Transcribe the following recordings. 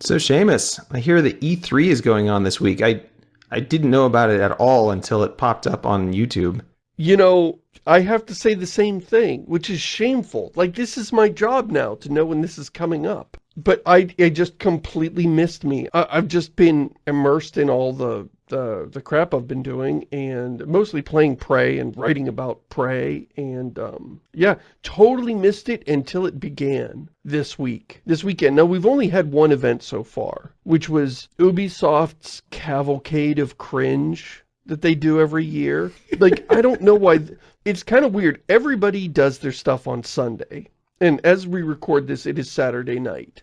So Seamus, I hear that E3 is going on this week. I I didn't know about it at all until it popped up on YouTube. You know, I have to say the same thing, which is shameful. Like, this is my job now to know when this is coming up. But I, I just completely missed me. I, I've just been immersed in all the, the, the crap I've been doing and mostly playing Prey and writing about Prey. And, um, yeah, totally missed it until it began this week, this weekend. Now, we've only had one event so far, which was Ubisoft's Cavalcade of Cringe that they do every year. Like, I don't know why... It's kind of weird. Everybody does their stuff on Sunday. And as we record this, it is Saturday night.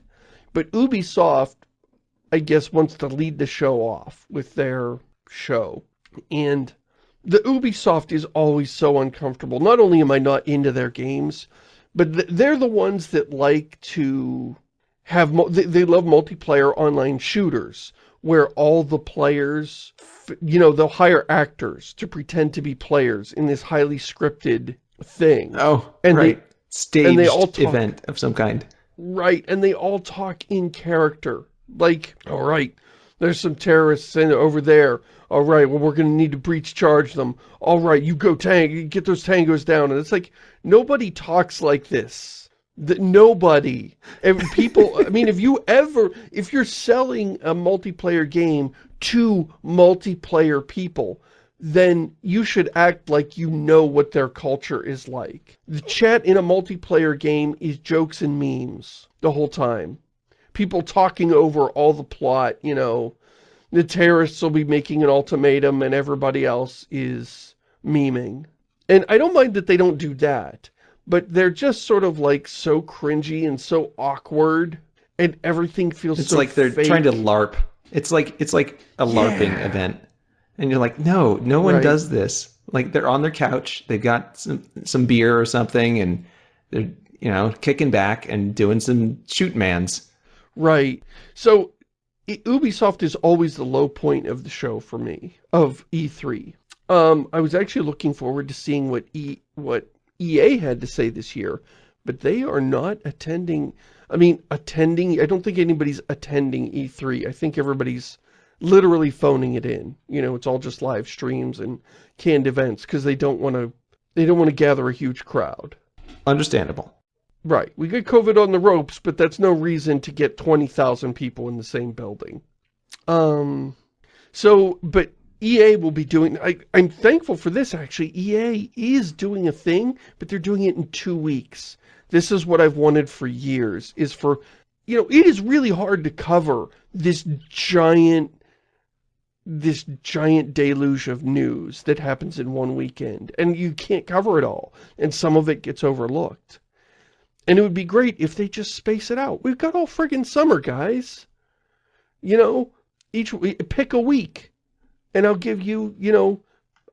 But Ubisoft, I guess, wants to lead the show off with their show. And the Ubisoft is always so uncomfortable. Not only am I not into their games, but th they're the ones that like to have, they, they love multiplayer online shooters where all the players, you know, they'll hire actors to pretend to be players in this highly scripted thing. Oh, and right. They, Staged and they all talk, event of some kind. Right, and they all talk in character. Like, all right, there's some terrorists in, over there. All right, well, we're going to need to breach charge them. All right, you go tang, get those tangos down. And it's like, nobody talks like this that nobody and people i mean if you ever if you're selling a multiplayer game to multiplayer people then you should act like you know what their culture is like the chat in a multiplayer game is jokes and memes the whole time people talking over all the plot you know the terrorists will be making an ultimatum and everybody else is memeing and i don't mind that they don't do that but they're just sort of like so cringy and so awkward and everything feels it's so like they're fake. trying to larp it's like it's like a larping yeah. event and you're like no no one right. does this like they're on their couch they've got some some beer or something and they're you know kicking back and doing some shoot mans right so ubisoft is always the low point of the show for me of e3 um i was actually looking forward to seeing what e what EA had to say this year, but they are not attending, I mean, attending, I don't think anybody's attending E3. I think everybody's literally phoning it in. You know, it's all just live streams and canned events because they don't want to, they don't want to gather a huge crowd. Understandable. Right. We get COVID on the ropes, but that's no reason to get 20,000 people in the same building. Um, so, but EA will be doing, I, I'm thankful for this actually, EA is doing a thing, but they're doing it in two weeks. This is what I've wanted for years, is for, you know, it is really hard to cover this giant, this giant deluge of news that happens in one weekend. And you can't cover it all. And some of it gets overlooked. And it would be great if they just space it out. We've got all friggin' summer, guys. You know, each pick a week and I'll give you, you know,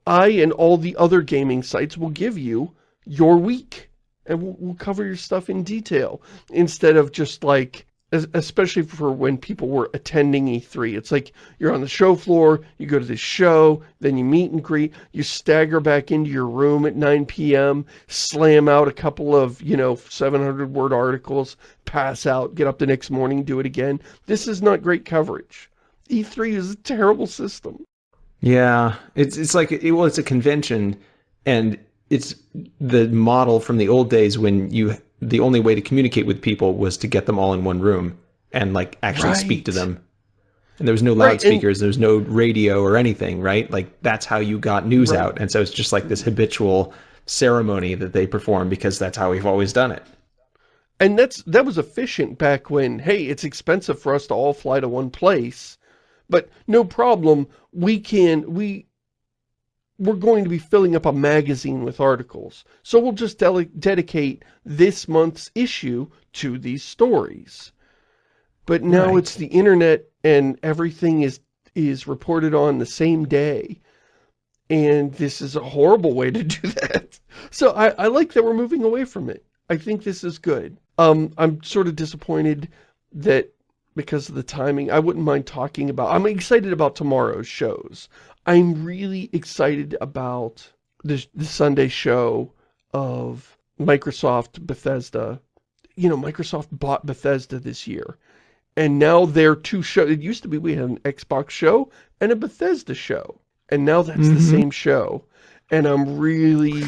I and all the other gaming sites will give you your week. And we'll, we'll cover your stuff in detail. Instead of just like, especially for when people were attending E3. It's like you're on the show floor, you go to the show, then you meet and greet, you stagger back into your room at 9 p.m., slam out a couple of, you know, 700 word articles, pass out, get up the next morning, do it again. This is not great coverage. E3 is a terrible system. Yeah, it's it's like it, well, it's a convention, and it's the model from the old days when you the only way to communicate with people was to get them all in one room and like actually right. speak to them. And there was no loudspeakers, right, there was no radio or anything, right? Like that's how you got news right. out. And so it's just like this habitual ceremony that they perform because that's how we've always done it. And that's that was efficient back when, hey, it's expensive for us to all fly to one place. But no problem, we can, we, we're going to be filling up a magazine with articles. So we'll just dedicate this month's issue to these stories. But now right. it's the internet and everything is is reported on the same day. And this is a horrible way to do that. So I, I like that we're moving away from it. I think this is good. Um, I'm sort of disappointed that because of the timing. I wouldn't mind talking about, I'm excited about tomorrow's shows. I'm really excited about the, the Sunday show of Microsoft Bethesda. You know, Microsoft bought Bethesda this year. And now they're two shows. It used to be we had an Xbox show and a Bethesda show. And now that's mm -hmm. the mm-hmm. same show. And I'm really,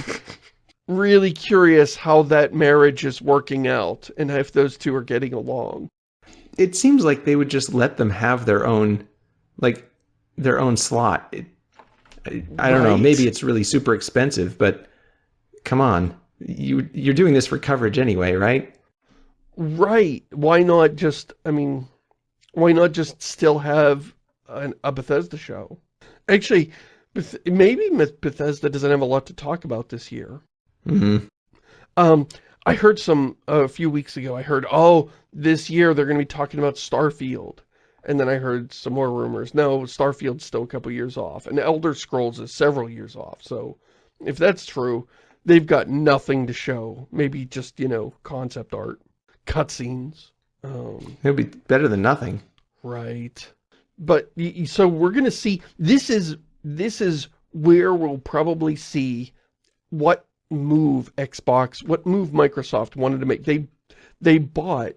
really curious how that marriage is working out and if those two are getting along. It seems like they would just let them have their own, like, their own slot. It, I, I don't right. know. Maybe it's really super expensive, but come on. You, you're doing this for coverage anyway, right? Right. Why not just, I mean, why not just still have an, a Bethesda show? Actually, maybe Bethesda doesn't have a lot to talk about this year. Mm -hmm. Um, I heard some, uh, a few weeks ago, I heard, oh, this year they're going to be talking about Starfield. And then I heard some more rumors. No, Starfield's still a couple years off. And Elder Scrolls is several years off. So if that's true, they've got nothing to show. Maybe just, you know, concept art, cutscenes. Um, It'll be better than nothing. Right. But so we're going to see, this is, this is where we'll probably see what move Xbox, what move Microsoft wanted to make. They, they bought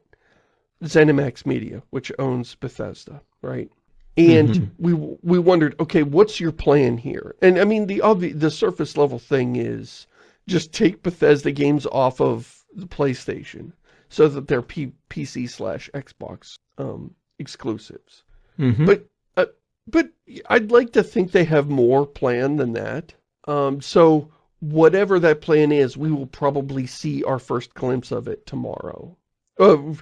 ZeniMax Media, which owns Bethesda, right? And mm -hmm. we we wondered, okay, what's your plan here? And I mean, the obvious, the surface level thing is just take Bethesda games off of the PlayStation so that they're P PC slash Xbox um, exclusives. Mm -hmm. But uh, but I'd like to think they have more plan than that. Um, so whatever that plan is, we will probably see our first glimpse of it tomorrow. Uh,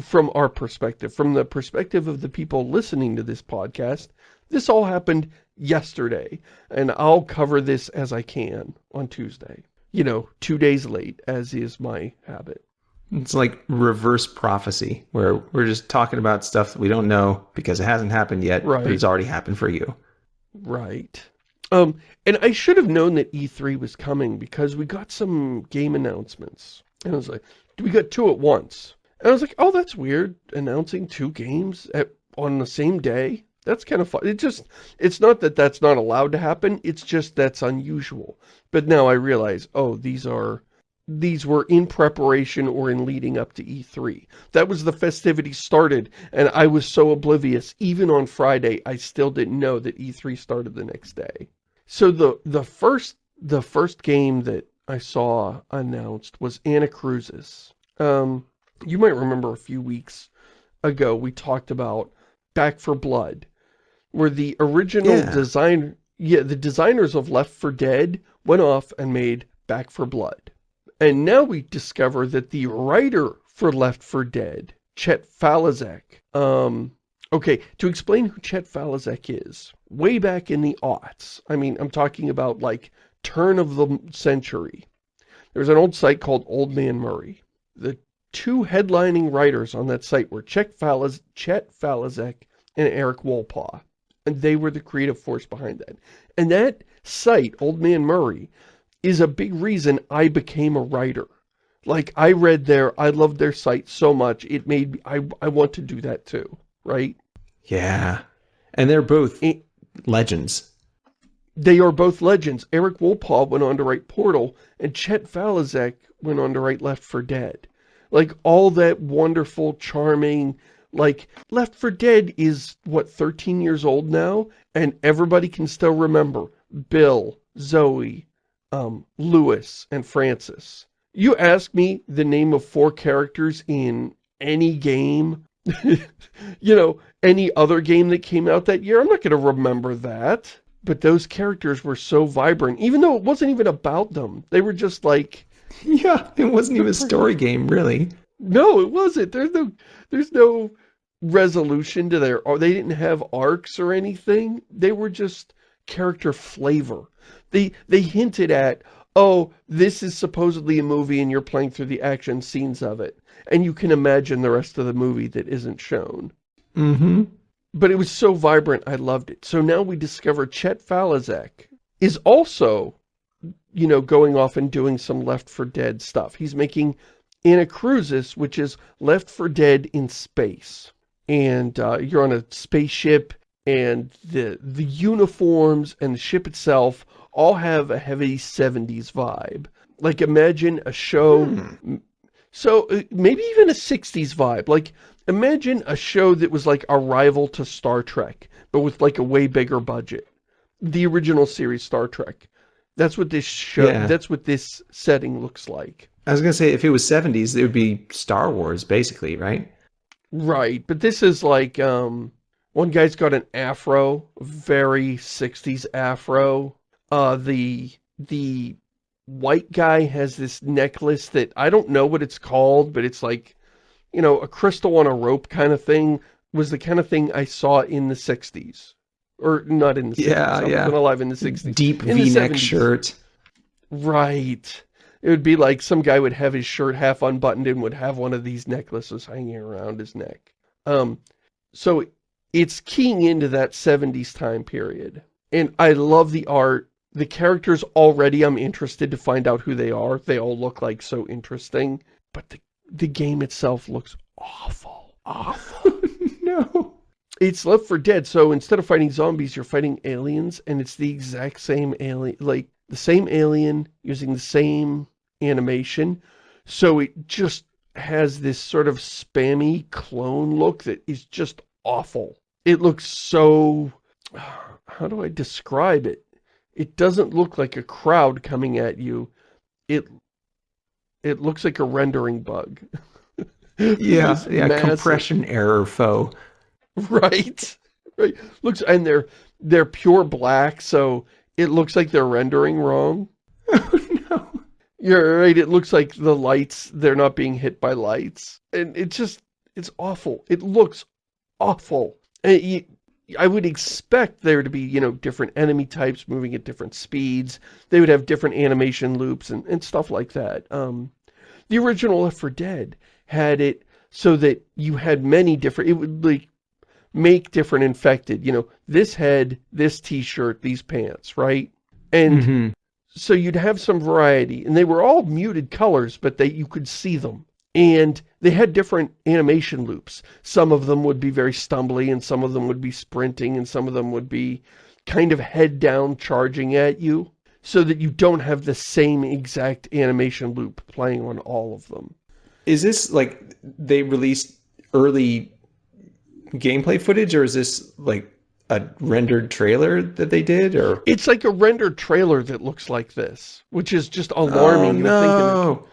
from our perspective, from the perspective of the people listening to this podcast, this all happened yesterday, and I'll cover this as I can on Tuesday. You know, two days late, as is my habit. It's like reverse prophecy, where we're just talking about stuff that we don't know because it hasn't happened yet, right. but it's already happened for you. Right. Um, and I should have known that E3 was coming because we got some game announcements. And I was like, do we got two at once. And I was like, oh, that's weird, announcing two games at on the same day. That's kind of fun. It just, it's not that that's not allowed to happen. It's just that's unusual. But now I realize, oh, these are, these were in preparation or in leading up to E3. That was the festivities started, and I was so oblivious. Even on Friday, I still didn't know that E3 started the next day. So the, the first, the first game that I saw announced was Anacrusis. Um, you might remember a few weeks ago we talked about Back for Blood, where the original yeah. design, yeah, the designers of Left for Dead went off and made Back for Blood. And now we discover that the writer for Left for Dead, Chet Faliszek, um, okay, to explain who Chet Faliszek is, way back in the aughts, I mean, I'm talking about like turn of the century. There's an old site called Old Man Murray. The two headlining writers on that site were Chet, Faliz Chet and Eric Wolpaw. And they were the creative force behind that. And that site, Old Man Murray, is a big reason I became a writer. Like, I read there, I loved their site so much, it made me, I, I want to do that too, right? Yeah. And they're both and, legends. They are both legends. Eric Wolpaw went on to write Portal, and Chet Faliszek went on to write Left for Dead. Like, all that wonderful, charming, like, Left for Dead is, what, 13 years old now? And everybody can still remember Bill, Zoe, um, Louis, and Francis. You ask me the name of four characters in any game, you know, any other game that came out that year, I'm not going to remember that. But those characters were so vibrant, even though it wasn't even about them. They were just like... Yeah, it wasn't even a story game, really. No, it wasn't. There's no, there's no resolution to their... Or they didn't have arcs or anything. They were just character flavor. They, they hinted at, oh, this is supposedly a movie and you're playing through the action scenes of it. And you can imagine the rest of the movie that isn't shown. Mm-hmm. But it was so vibrant, I loved it. So now we discover Chet Faliszek is also, you know, going off and doing some Left for Dead stuff. He's making Anacrusis, which is Left for Dead in space. And uh, you're on a spaceship, and the, the uniforms and the ship itself all have a heavy 70s vibe. Like, imagine a show... Hmm. So, uh, maybe even a 60s vibe. Like, Imagine a show that was like a rival to Star Trek, but with like a way bigger budget. The original series Star Trek. That's what this show, Yeah. that's what this setting looks like. I was gonna say if it was 70s, it would be Star Wars, basically, right? Right, but this is like, um, one guy's got an afro, very 60s afro. Uh, the, the white guy has this necklace that, I don't know what it's called, but it's like, you know, a crystal on a rope kind of thing, was the kind of thing I saw in the 60s. Or not in the 60s, Yeah, I yeah. wasn't alive in the 60s. Deep V-neck shirt. Right. It would be like some guy would have his shirt half unbuttoned and would have one of these necklaces hanging around his neck. Um, so it's keying into that 70s time period. And I love the art. The characters already I'm interested to find out who they are. They all look like so interesting. But the, the game itself looks awful. Awful. no. It's Left for Dead, so instead of fighting zombies, you're fighting aliens, and it's the exact same alien, like, the same alien, using the same animation, so it just has this sort of spammy clone look that is just awful. It looks so... how do I describe it? It doesn't look like a crowd coming at you. It it looks like a rendering bug. Yeah, yeah, massive- compression error foe. Right. Right. Looks and they're they're pure black, so it looks like they're rendering wrong. Oh no. You're right, it looks like the lights, they're not being hit by lights. And it just it's awful. It looks awful. And you, I would expect there to be, you know, different enemy types moving at different speeds. They would have different animation loops and, and stuff like that. Um, the original Left 4 Dead had it so that you had many different, it would like make different infected, you know, this head, this t-shirt, these pants, right? And Mhm. so you'd have some variety and they were all muted colors but they you could see them and they had different animation loops some of them would be very stumbly and some of them would be sprinting and some of them would be kind of head down charging at you so that you don't have the same exact animation loop playing on all of them Is this like they released early gameplay footage or is this like a rendered trailer that they did or it's like a rendered trailer that looks like this which is just alarming Oh, no.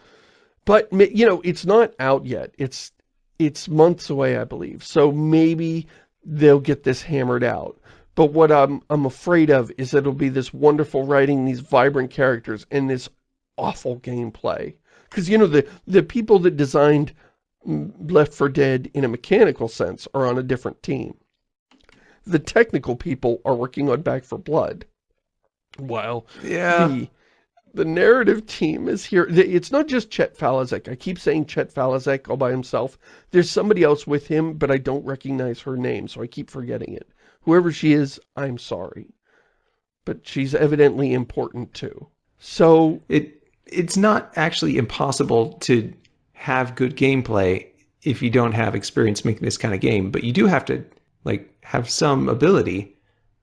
But, you know, it's not out yet. It's it's months away, I believe. So maybe they'll get this hammered out. But what I'm, I'm afraid of is that it'll be this wonderful writing, these vibrant characters, and this awful gameplay. Because, you know, the, the people that designed Left for Dead in a mechanical sense are on a different team. The technical people are working on Back for Blood. While Yeah. the, the narrative team is here. It's not just Chet Faliszek. I keep saying Chet Faliszek all by himself. There's somebody else with him, but I don't recognize her name, so I keep forgetting it. Whoever she is, I'm sorry. But she's evidently important too. So, It it's not actually impossible to have good gameplay if you don't have experience making this kind of game, but you do have to like have some ability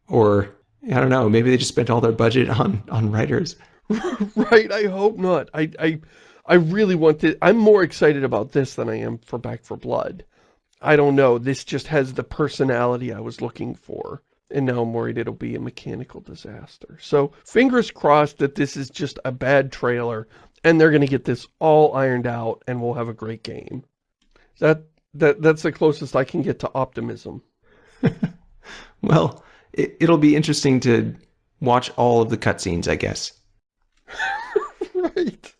or I don't know, maybe they just spent all their budget on on writers. right, I hope not. I, I, I really want to, I'm more excited about this than I am for Back for Blood. I don't know, this just has the personality I was looking for. And now I'm worried it'll be a mechanical disaster. So, fingers crossed that this is just a bad trailer, and they're going to get this all ironed out, and we'll have a great game. That, that, that's the closest I can get to optimism. Well, it, it'll be interesting to watch all of the cutscenes, I guess. right.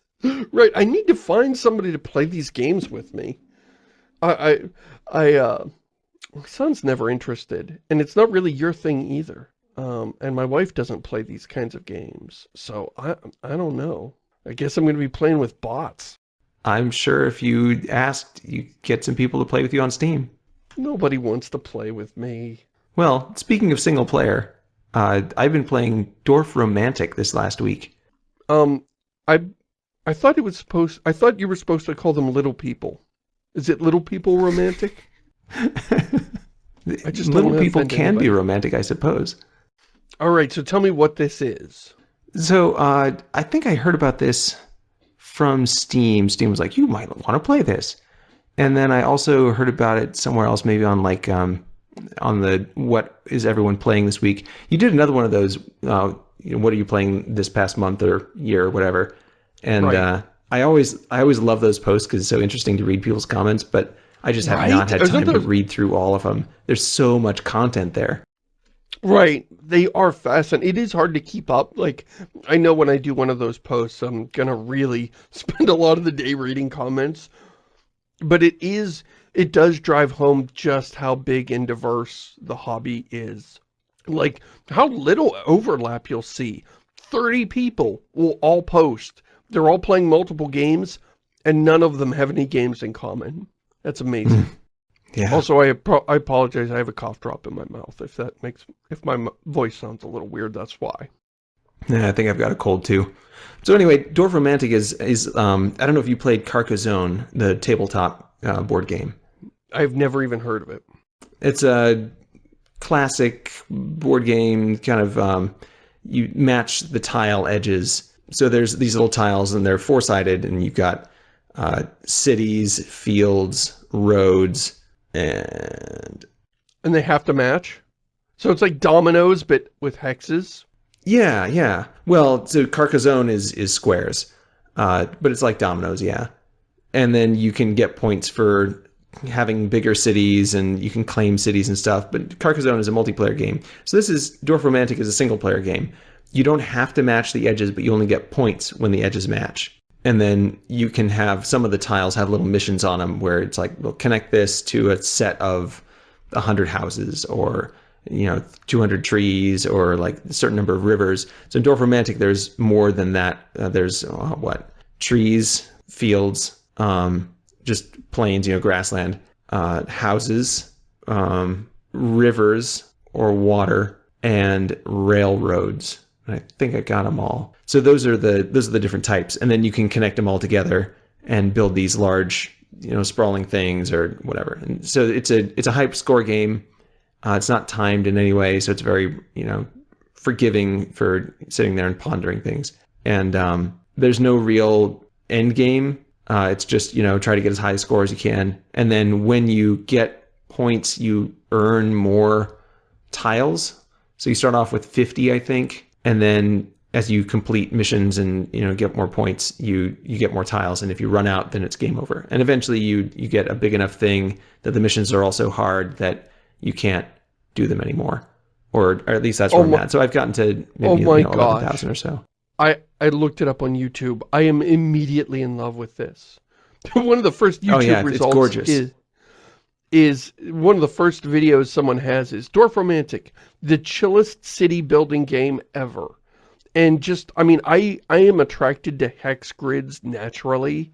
Right. I need to find somebody to play these games with me. I, I, uh, my son's never interested, and it's not really your thing either. Um, and my wife doesn't play these kinds of games, so I, I don't know. I guess I'm going to be playing with bots. I'm sure if you asked, you get some people to play with you on Steam. Nobody wants to play with me. Well, speaking of single player, uh, I've been playing Dorfromantik this last week. Um, I, I thought it was supposed, I thought you were supposed to call them little people. Is it little people romantic? I just Little people offend can be romantic, I suppose. All right, so tell me what this is. So uh, I think I heard about this from Steam. Steam was like, you might want to play this. And then I also heard about it somewhere else, maybe on like um, on the what is everyone playing this week. You did another one of those. Uh, you know, what are you playing this past month or year or whatever? And Right. uh, I always I always love those posts because it's so interesting to read people's comments. But I just have Right? not had time to read through all of them. There's so much content there. Right. They are fast and it is hard to keep up. Like, I know when I do one of those posts, I'm gonna really spend a lot of the day reading comments. But it is, it does drive home just how big and diverse the hobby is. Like, how little overlap you'll see. 30 people will all post. They're all playing multiple games, and none of them have any games in common. That's amazing. Yeah. Also, I, I apologize. I have a cough drop in my mouth. If that makes, if my voice sounds a little weird, that's why. Yeah, I think I've got a cold too. So anyway, Dorfromantik is is um, I don't know if you played Carcassonne, the tabletop uh, board game. I've never even heard of it. It's a classic board game, kind of um, you match the tile edges. So there's these little tiles, and they're four sided, and you've got uh, cities, fields, roads, and And they have to match. So it's like dominoes, but with hexes. yeah, yeah. Well, so Carcassonne is is squares, uh, but it's like dominoes, yeah. And then you can get points for having bigger cities, and you can claim cities and stuff. But Carcassonne is a multiplayer game. So this is Dorfromantik is a single player game. You don't have to match the edges, but you only get points when the edges match. And then you can have some of the tiles have little missions on them where it's like, well, connect this to a set of 100 houses or you know 200 trees or like a certain number of rivers. So in Dorfromantik there's more than that. Uh, there's uh, what? Trees fields um, just plains you know grassland uh, houses um, rivers or water and railroads i think i got them all so those are the those are the different types and then you can connect them all together and build these large you know sprawling things or whatever and so it's a it's a hype score game uh, it's not timed in any way, so it's very, you know, forgiving for sitting there and pondering things. And um, there's no real end game. Uh, it's just, you know, try to get as high a score as you can. And then when you get points, you earn more tiles. So you start off with 50, I think, and then as you complete missions and you know get more points, you you get more tiles. And if you run out, then it's game over. And eventually, you you get a big enough thing that the missions are also hard that you can't do them anymore, or, or at least that's where Oh I'm my- at. So I've gotten to maybe Oh you know, 11,000 or so. I, I looked it up on YouTube. I am immediately in love with this. one of the first YouTube Oh, yeah, it's results gorgeous. is is one of the first videos someone has is Dorfromantik, the chillest city building game ever. And just, I mean, I, I am attracted to hex grids naturally.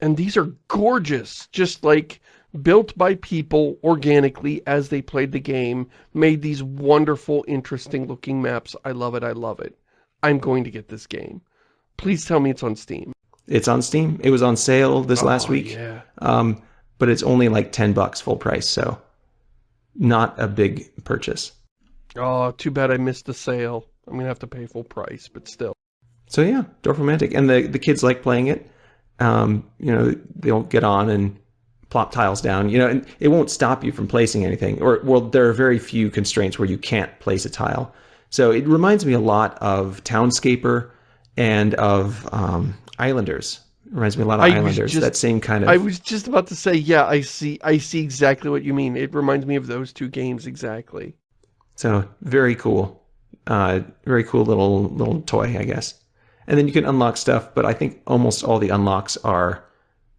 And these are gorgeous, just like built by people organically as they played the game, made these wonderful, interesting looking maps. I love it, I love it. I'm going to get this game. Please tell me it's on Steam. It's on Steam. It was on sale this last Oh, week. Yeah. Um, but it's only like 10 bucks full price, so not a big purchase. Oh, too bad I missed the sale. I'm going to have to pay full price, but still. So yeah, Dorfromantik, and the the kids like playing it. Um, you know, they'll get on and plop tiles down. You know, and it won't stop you from placing anything. Or well, there are very few constraints where you can't place a tile. So it reminds me a lot of Townscaper and of um, Islanders. Reminds me a lot of I Islanders. just- that same kind of. I was just about to say, yeah, I see I see exactly what you mean. It reminds me of those two games exactly. So very cool, uh, very cool little little toy, I guess. And then you can unlock stuff, but I think almost all the unlocks are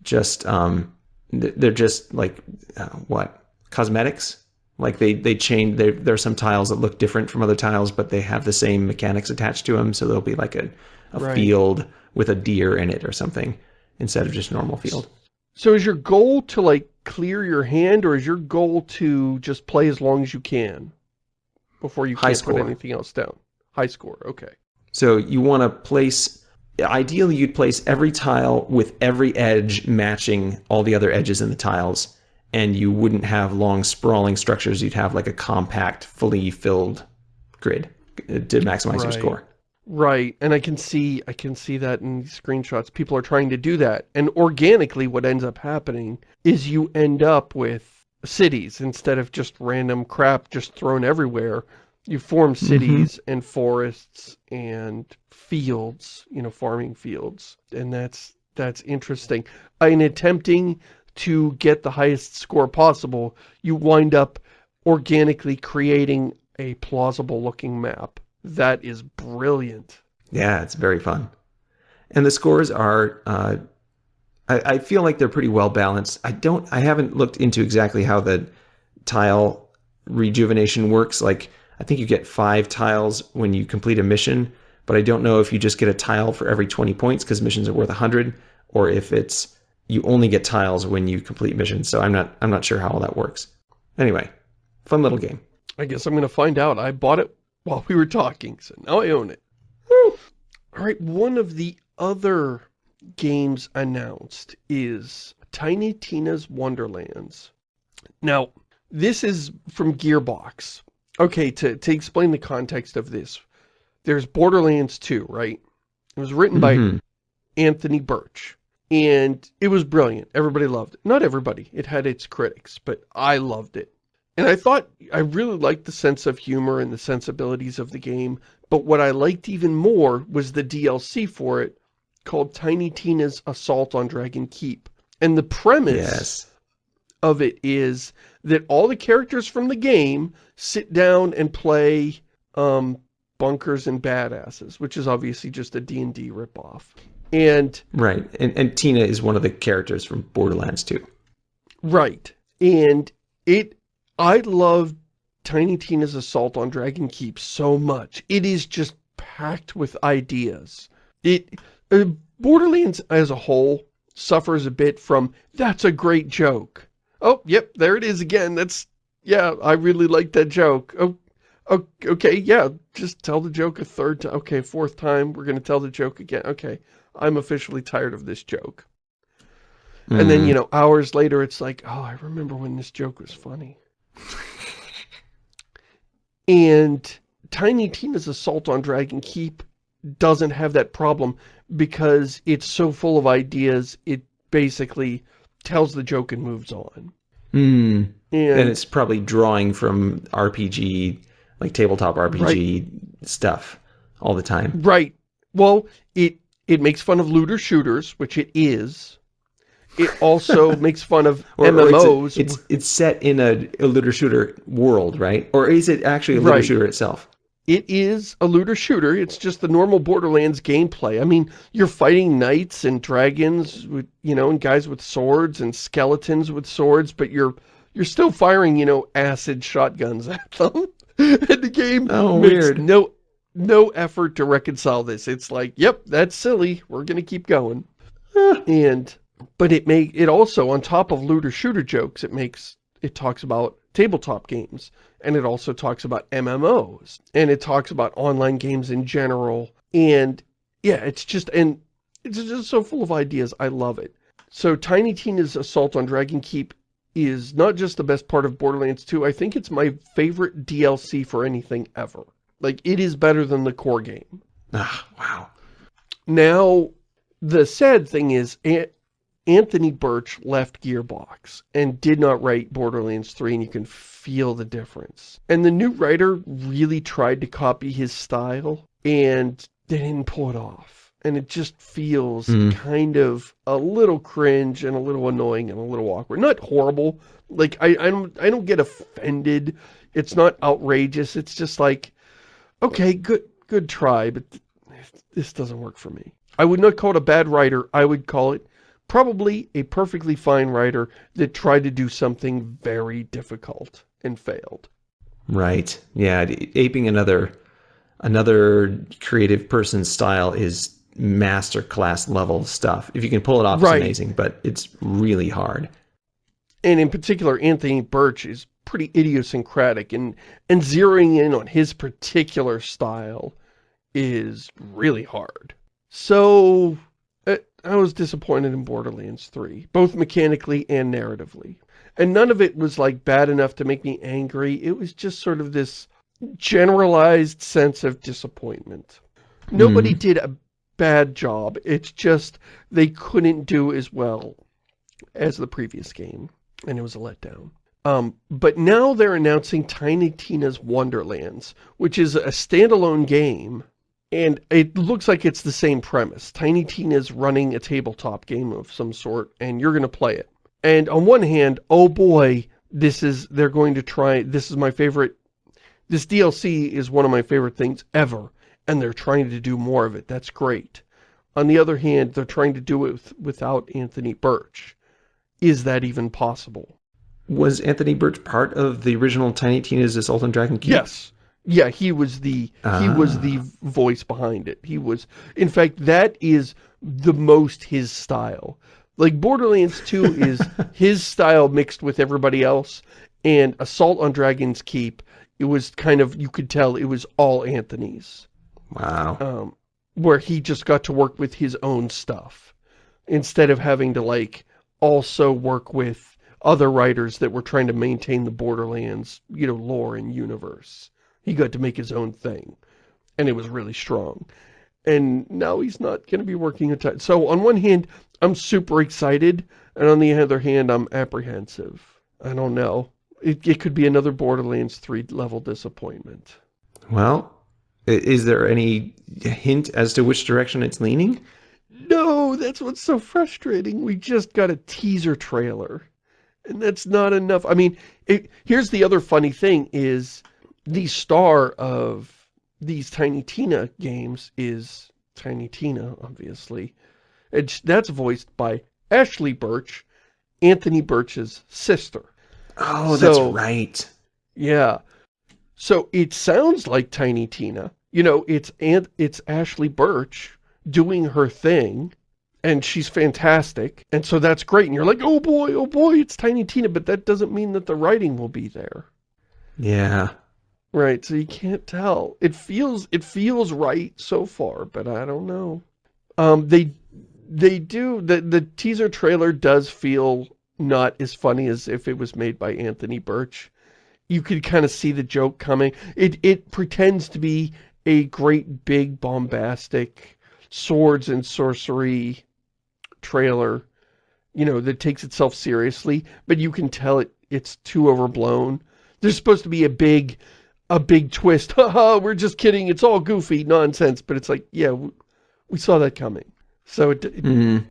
just um, they're just like uh, what cosmetics. Like they they change. There there are some tiles that look different from other tiles, but they have the same mechanics attached to them. So there'll be like a, a Right. field with a deer in it or something instead of just normal field. So is your goal to like clear your hand or is your goal to just play as long as you can before you High can't put anything else down? High score, okay. So you want to place, ideally you'd place every tile with every edge matching all the other edges in the tiles, and you wouldn't have long sprawling structures. You'd have like a compact, fully filled grid uh, to maximize your score. Right, and I can see I can see that in screenshots. People are trying to do that, and organically, what ends up happening is you end up with cities instead of just random crap just thrown everywhere. You form Mm-hmm. cities mm -hmm. and forests and fields, you know, farming fields, and that's that's interesting. In attempting to get the highest score possible, you wind up organically creating a plausible looking map. That is brilliant. Yeah, it's very fun. And the scores are, uh, I, I, feel like they're pretty well balanced. I don't, I haven't looked into exactly how the tile rejuvenation works. Like, I think you get five tiles when you complete a mission, but I don't know if you just get a tile for every 20 points because missions are worth 100, or if it's you only get tiles when you complete missions. So I'm not, I'm not sure how all that works. Anyway, fun little game. I guess I'm going to find out. I bought it while we were talking, so now I own it. Woo! All right, one of the other games announced is Tiny Tina's Wonderlands. Now, this is from Gearbox. Okay, to, to explain the context of this, there's Borderlands 2, right? It was written by mm -hmm. Anthony Burch, and it was brilliant. Everybody loved it. Not everybody. It had its critics, but I loved it. And I thought, I really liked the sense of humor and the sensibilities of the game, but what I liked even more was the DLC for it, called Tiny Tina's Assault on Dragon Keep. And the premise yes. of it is that all the characters from the game sit down and play um, bunkers and badasses, which is obviously just a D&D ripoff. And Right, and, and Tina is one of the characters from Borderlands 2. Right, and it I love Tiny Tina's Assault on Dragon Keep so much. It is just packed with ideas. It uh, Borderlands as a whole suffers a bit from, that's a great joke. Oh, yep, there it is again. That's, yeah, I really like that joke. Oh, okay, yeah, just tell the joke a third time. Okay, fourth time, we're going to tell the joke again. Okay, I'm officially tired of this joke. Mm. And then, you know, hours later, it's like, oh, I remember when this joke was funny. And Tiny Tina's Assault on Dragon Keep doesn't have that problem because it's so full of ideas, it basically tells the joke and moves on. Mm. And, and, it's probably drawing from RPG, like tabletop RPG right. stuff all the time. Right. Well, it it makes fun of looter shooters, which it is. It also makes fun of or, MMOs. Or it's, a, it's, it's set in a, a, looter shooter world, right? Or is it actually a looter right. shooter itself? It is a looter shooter. It's just the normal Borderlands gameplay. I mean, you're fighting knights and dragons with, you know, and guys with swords and skeletons with swords, but you're you're still firing, you know, acid shotguns at them. and the game oh, makes weird. no no effort to reconcile this. It's like, yep, that's silly. We're going to keep going. and but it may it also on top of looter shooter jokes it makes it talks about tabletop games and it also talks about MMOs and it talks about online games in general and yeah it's just and it's just so full of ideas. I love it. So Tiny Tina's Assault on Dragon Keep is not just the best part of Borderlands 2 I think it's my favorite DLC for anything ever. Like it is better than the core game. Ah wow. Now the sad thing is Anthony Burch left Gearbox and did not write Borderlands 3 and you can feel the difference. And the new writer really tried to copy his style and they didn't pull it off. And it just feels mm. kind of a little cringe and a little annoying and a little awkward. Not horrible. Like, I, I, don't, I don't get offended. It's not outrageous. It's just like, okay, good, good try, but this doesn't work for me. I would not call it a bad writer. I would call it probably a perfectly fine writer that tried to do something very difficult and failed. Right. Yeah, aping another another creative person's style is master class level stuff. If you can pull it off, right. it's amazing, but it's really hard. And in particular, Anthony Burch is pretty idiosyncratic and and zeroing in on his particular style is really hard. So I was disappointed in Borderlands 3, both mechanically and narratively. And none of it was like bad enough to make me angry. It was just sort of this generalized sense of disappointment. Nobody did a bad job. It's just they couldn't do as well as the previous game, and it was a letdown. Um, but now they're announcing Tiny Tina's Wonderlands, which is a standalone game, and it looks like it's the same premise. Tiny Tina's running a tabletop game of some sort, and you're going to play it. And on one hand, oh boy, this is, they're going to try, this is my favorite, this DLC is one of my favorite things ever, and they're trying to do more of it. That's great. On the other hand, they're trying to do it with, without Anthony Burch. Is that even possible? Was Anthony Burch part of the original Tiny Tina's Assault on Dragon Keep? Yes. Yeah, he was the he was the voice behind it. He was in fact that is the most his style. Like Borderlands 2 is his style mixed with everybody else and Assault on Dragon's Keep it was kind of you could tell it was all Anthony's. Wow. Um where he just got to work with his own stuff instead of having to like also work with other writers that were trying to maintain the Borderlands, you know, lore and universe. He got to make his own thing. And it was really strong. And now he's not going to be working a ton. So on one hand, I'm super excited. And on the other hand, I'm apprehensive. I don't know. It, it could be another Borderlands 3 level disappointment. Well, is there any hint as to which direction it's leaning? No, that's what's so frustrating. We just got a teaser trailer. And that's not enough. I mean, it, here's the other funny thing is the star of these Tiny Tina games is Tiny Tina, obviously. It's, that's voiced by Ashly Burch, Anthony Burch's sister. Oh, that's right. Yeah. So it sounds like Tiny Tina. You know, it's Aunt, it's Ashly Burch doing her thing, and she's fantastic. And so that's great. And you're like, oh boy, oh boy, it's Tiny Tina. But that doesn't mean that the writing will be there. Yeah. Right, so you can't tell. It feels it feels right so far, but I don't know. Um, they they do the the teaser trailer does feel not as funny as if it was made by Anthony Burch. You could kind of see the joke coming. It it pretends to be a great big bombastic swords and sorcery trailer, you know, that takes itself seriously, but you can tell it it's too overblown. There's supposed to be a big a big twist. Haha, we're just kidding. It's all goofy nonsense. But it's like, yeah, we, we saw that coming. So it, it mm -hmm.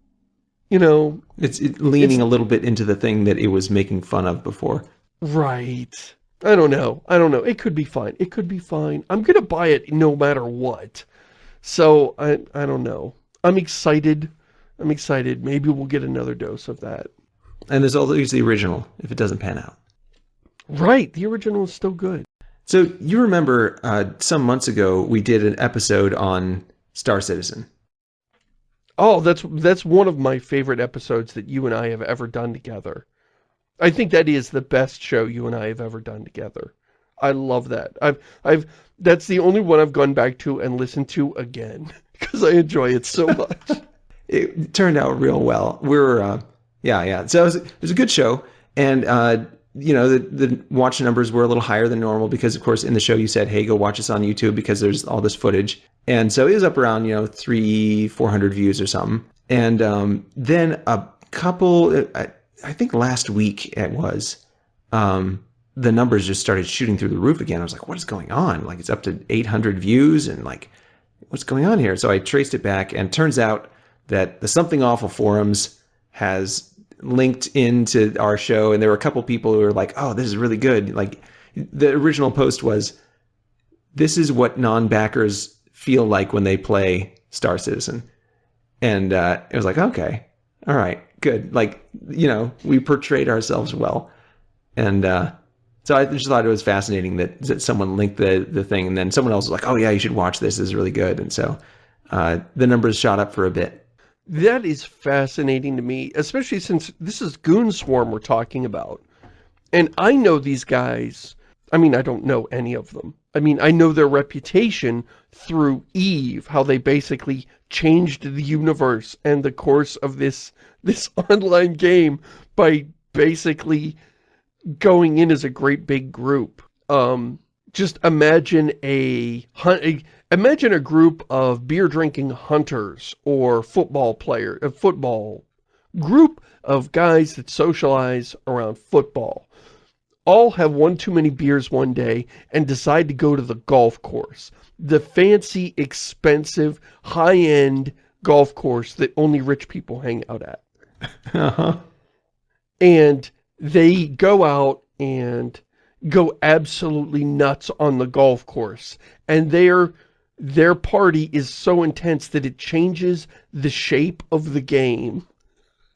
you know, it's it, leaning it's, a little bit into the thing that it was making fun of before. Right. I don't know. I don't know. It could be fine. It could be fine. I'm going to buy it no matter what. So I, I don't know. I'm excited. I'm excited. Maybe we'll get another dose of that. And there's always the original if it doesn't pan out. Right. The original is still good. So you remember uh, some months ago we did an episode on Star Citizen. Oh, that's that's one of my favorite episodes that you and I have ever done together. I think that is the best show you and I have ever done together. I love that. I've I've that's the only one I've gone back to and listened to again because I enjoy it so much. it turned out real well. We are uh, yeah, yeah. So it was, it was a good show, and uh, you know, the, the watch numbers were a little higher than normal because, of course, in the show you said, hey, go watch us on YouTube because there's all this footage. And so it was up around, you know, three, 400 views or something. And um, then a couple, I, I, think last week it was, um, the numbers just started shooting through the roof again. I was like, what is going on? Like, it's up to 800 views and like, what's going on here? So I traced it back and turns out that the Something Awful forums has linked into our show and there were a couple people who were like, oh, this is really good. Like the original post was, this is what non-backers feel like when they play Star Citizen. And uh, it was like, okay, all right, good. Like, you know, we portrayed ourselves well. And uh, so I just thought it was fascinating that, that someone linked the, the thing and then someone else was like, oh yeah, you should watch this. This is really good. And so uh, the numbers shot up for a bit. That is fascinating to me, especially since this is Goon Swarm we're talking about. And I know these guys, I mean, I don't know any of them. I mean, I know their reputation through EVE, how they basically changed the universe and the course of this, this online game by basically going in as a great big group. Um, just imagine a, a imagine a group of beer-drinking hunters or football player, a football group of guys that socialize around football. All have one too many beers one day and decide to go to the golf course. The fancy, expensive, high-end golf course that only rich people hang out at. Uh-huh. And they go out and go absolutely nuts on the golf course. And their, their party is so intense that it changes the shape of the game.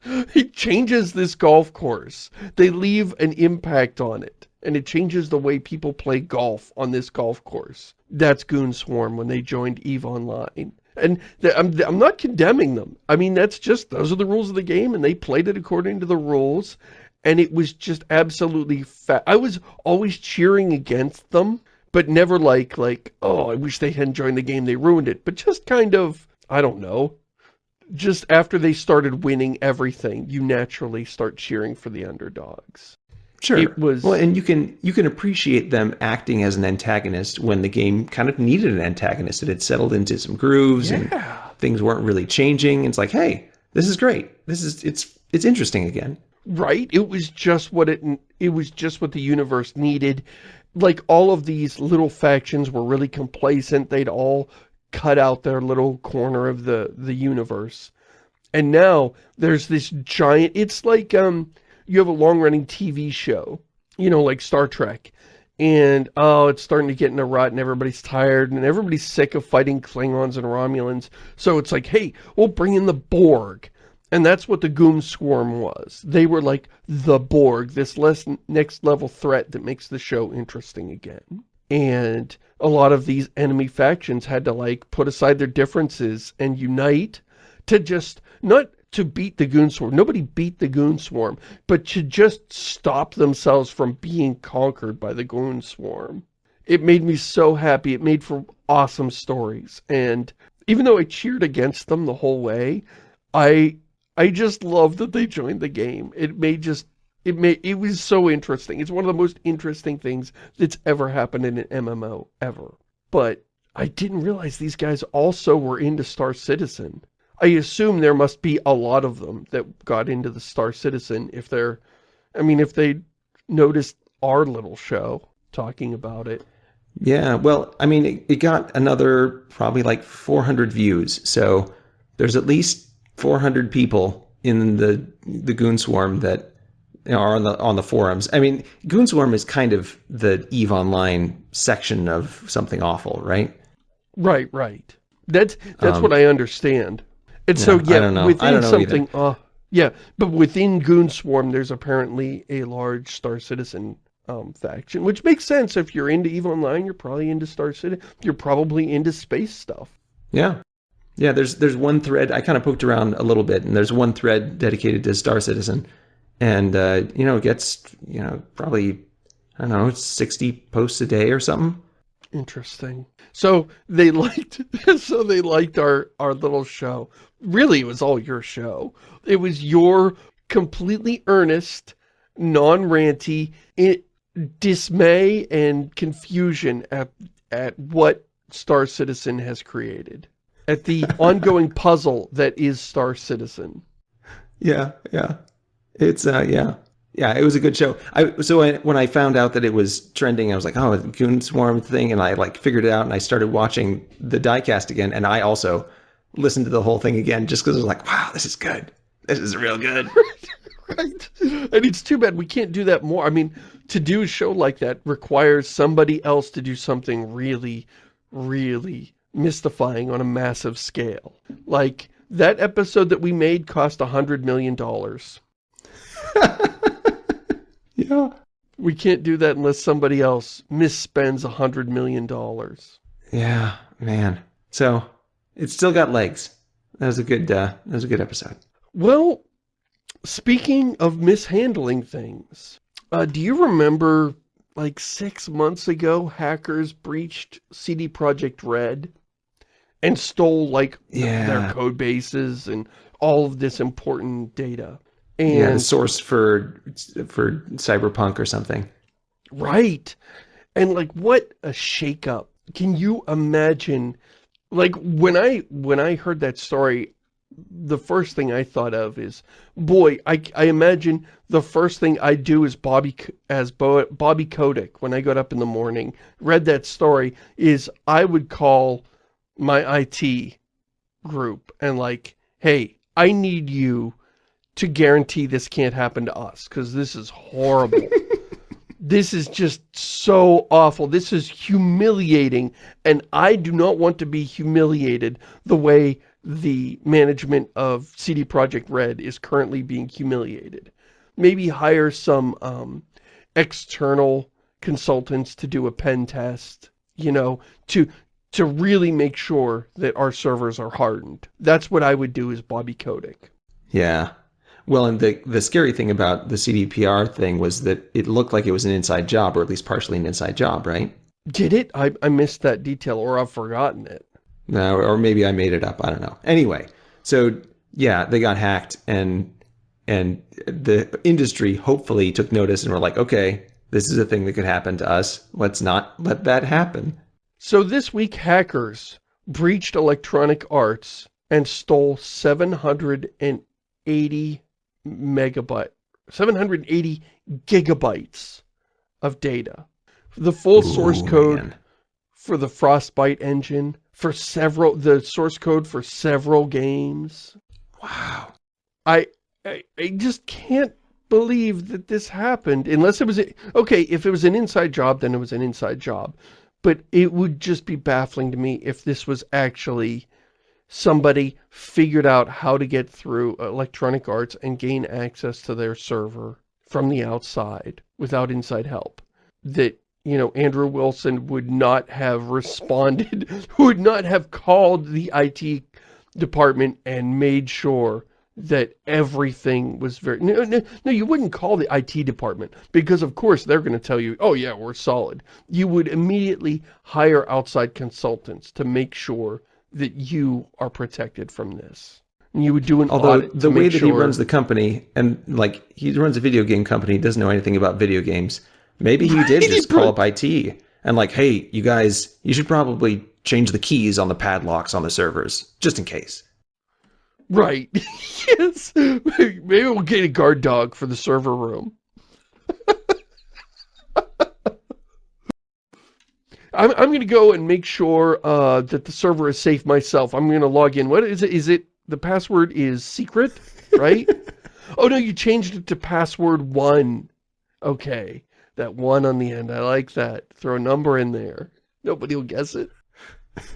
It changes this golf course. They leave an impact on it. And it changes the way people play golf on this golf course. That's Goon Swarm when they joined EVE Online. And I'm, I'm not condemning them. I mean, that's just, those are the rules of the game, and they played it according to the rules and it was just absolutely fat. I was always cheering against them, but never like, like, oh, I wish they hadn't joined the game, they ruined it. But just kind of, I don't know, just after they started winning everything, you naturally start cheering for the underdogs. Sure. It was... Well, and you can you can appreciate them acting as an antagonist when the game kind of needed an antagonist. It had settled into some grooves yeah. and things weren't really changing. It's like, hey, this is great. This is it's it's interesting again. Right? It was just what it it was just what the universe needed. Like all of these little factions were really complacent. They'd all cut out their little corner of the the universe. And now there's this giant it's like um you have a long-running TV show, you know, like Star Trek. And, oh, it's starting to get in a rut and everybody's tired and everybody's sick of fighting Klingons and Romulans. So it's like, hey, we'll bring in the Borg. And that's what the Goon Swarm was. They were like the Borg, this less next level threat that makes the show interesting again. And a lot of these enemy factions had to like put aside their differences and unite to just, not to beat the Goon Swarm. Nobody beat the Goon Swarm, but to just stop themselves from being conquered by the Goon Swarm. It made me so happy. It made for awesome stories. And even though I cheered against them the whole way, I I just love that they joined the game. It made just, it made, it was so interesting. It's one of the most interesting things that's ever happened in an MMO, ever. But I didn't realize these guys also were into Star Citizen. I assume there must be a lot of them that got into the Star Citizen if they're, I mean, if they noticed our little show talking about it. Yeah, well, I mean, it, it got another probably like 400 views. So there's at least 400 people in the the goon swarm that are on the on the forums. I mean, goon swarm is kind of the Eve Online section of something awful, right? Right, right. That's that's um, what I understand. And yeah, so yeah, within something uh yeah, but within Goon Swarm there's apparently a large Star Citizen um, faction, which makes sense if you're into EVE Online, you're probably into Star Citizen, you're probably into space stuff. Yeah, yeah, there's there's one thread I kind of poked around a little bit, and there's one thread dedicated to Star Citizen, and uh, you know it gets you know probably I don't know sixty posts a day or something. Interesting. So they liked so they liked our our little show. Really, it was all your show. It was your completely earnest, non-ranty dismay and confusion at at what Star Citizen has created at the ongoing puzzle that is Star Citizen. Yeah, yeah. It's, uh, yeah. Yeah, it was a good show. I So I, when I found out that it was trending, I was like, oh, Goon Swarm thing, and I like figured it out, and I started watching the diecast again, and I also listened to the whole thing again just because I was like, wow, this is good. This is real good. right. And it's too bad we can't do that more. I mean, to do a show like that requires somebody else to do something really, really mystifying on a massive scale. Like, that episode that we made cost a hundred million dollars. yeah. We can't do that unless somebody else misspends a hundred million dollars. Yeah, man. So, it's still got legs. That was a good, uh, that was a good episode. Well, speaking of mishandling things, uh, do you remember like six months ago, hackers breached CD Projekt Red and stole like yeah. their code bases and all of this important data. And yeah, the source for for cyberpunk or something. Right. And like what a shakeup. Can you imagine like when I when I heard that story, the first thing I thought of is, boy, I, I imagine the first thing I do is Bobby as Bo, Bobby Kotick when I got up in the morning, read that story, is I would call my IT group and like, hey, I need you to guarantee this can't happen to us because this is horrible. this is just so awful. This is humiliating and I do not want to be humiliated the way the management of CD Projekt Red is currently being humiliated. Maybe hire some um, external consultants to do a pen test, you know, to to really make sure that our servers are hardened. That's what I would do as Bobby Kotick. Yeah. Well, and the, the scary thing about the CDPR thing was that it looked like it was an inside job, or at least partially an inside job, right? Did it? I, I missed that detail, or I've forgotten it. No, or maybe I made it up. I don't know. Anyway, so yeah, they got hacked and and the industry hopefully took notice and were like, okay, this is a thing that could happen to us. Let's not let that happen. So this week, hackers breached Electronic Arts and stole 780 megabyte, 780 gigabytes of data. The full Ooh, source code man. for the Frostbite engine, for several, the source code for several games. Wow. I, I, I just can't believe that this happened unless it was, a, okay, if it was an inside job, then it was an inside job. But it would just be baffling to me if this was actually somebody figured out how to get through Electronic Arts and gain access to their server from the outside without inside help. That you know, Andrew Wilson would not have responded, would not have called the IT department and made sure that everything was very, no, no, no, you wouldn't call the IT department because of course they're going to tell you, oh yeah, we're solid. You would immediately hire outside consultants to make sure that you are protected from this. And you would do an Although the way that sure... he runs the company and like he runs a video game company, doesn't know anything about video games Maybe he did just call up IT and like, hey, you guys, you should probably change the keys on the padlocks on the servers, just in case. Right. yes. Maybe we'll get a guard dog for the server room. I'm, I'm going to go and make sure uh, that the server is safe myself. I'm going to log in. What is it? Is it, the password is secret, right? oh no, you changed it to password one. Okay. That one on the end. I like that. Throw a number in there. Nobody will guess it.